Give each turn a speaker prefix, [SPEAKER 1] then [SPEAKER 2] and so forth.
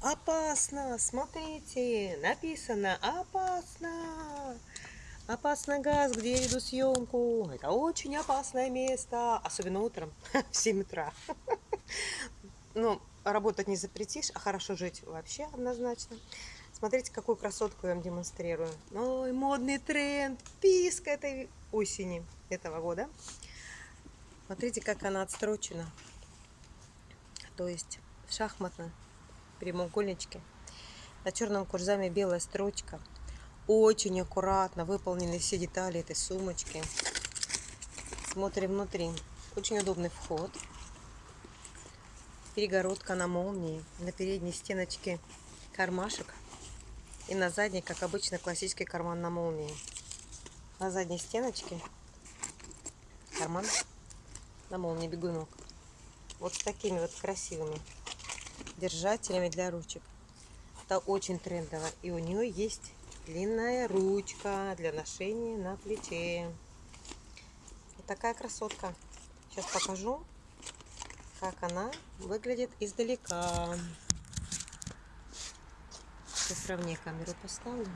[SPEAKER 1] Опасно! Смотрите! Написано опасно! Опасный газ, где я веду съемку. Это очень опасное место. Особенно утром в 7 утра. Ну, работать не запретишь, а хорошо жить вообще однозначно. Смотрите, какую красотку я вам демонстрирую. Ой, модный тренд, писк этой осени этого года. Смотрите, как она отстрочена. То есть в шахматном прямоугольничке. На черном курзаме белая строчка. Очень аккуратно выполнены все детали этой сумочки. Смотрим внутри. Очень удобный вход. Перегородка на молнии. На передней стеночке кармашек. И на задней, как обычно, классический карман на молнии. На задней стеночке карман на молнии бегунок. Вот с такими вот красивыми держателями для ручек. Это очень трендово. И у нее есть длинная ручка для ношения на плече. Вот такая красотка. Сейчас покажу, как она выглядит издалека. Ровнее камеру поставлю.